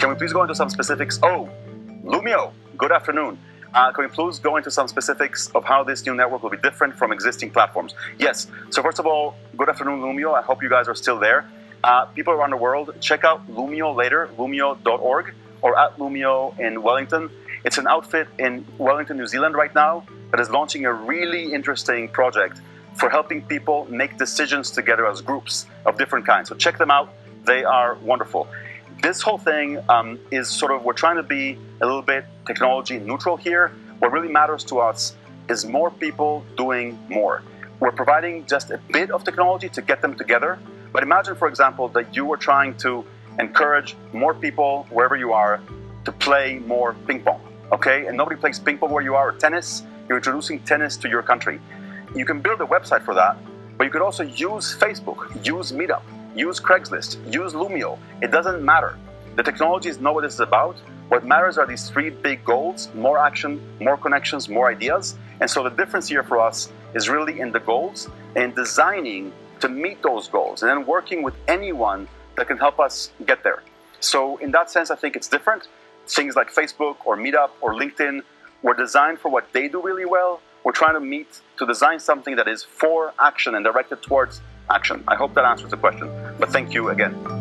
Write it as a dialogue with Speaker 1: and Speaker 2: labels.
Speaker 1: Can we please go into some specifics? Oh, Loomio, good afternoon. Uh, can we please go into some specifics of how this new network will be different from existing platforms? Yes. So first of all, good afternoon, Loomio. I hope you guys are still there. Uh, people around the world, check out Loomio later, loomio.org or at Loomio in Wellington. It's an outfit in Wellington, New Zealand right now that is launching a really interesting project for helping people make decisions together as groups of different kinds. So check them out. They are wonderful. This whole thing um, is sort of, we're trying to be a little bit technology neutral here. What really matters to us is more people doing more. We're providing just a bit of technology to get them together. But imagine, for example, that you were trying to encourage more people, wherever you are, to play more ping pong, okay? And nobody plays ping pong where you are, or tennis. You're introducing tennis to your country. You can build a website for that, but you could also use Facebook, use Meetup, use Craigslist, use Loomio. It doesn't matter. The technology is know what this is about. What matters are these three big goals, more action, more connections, more ideas. And so the difference here for us is really in the goals and designing to meet those goals and then working with anyone that can help us get there. So in that sense, I think it's different. Things like Facebook or Meetup or LinkedIn were designed for what they do really well. We're trying to meet, to design something that is for action and directed towards action. I hope that answers the question, but thank you again.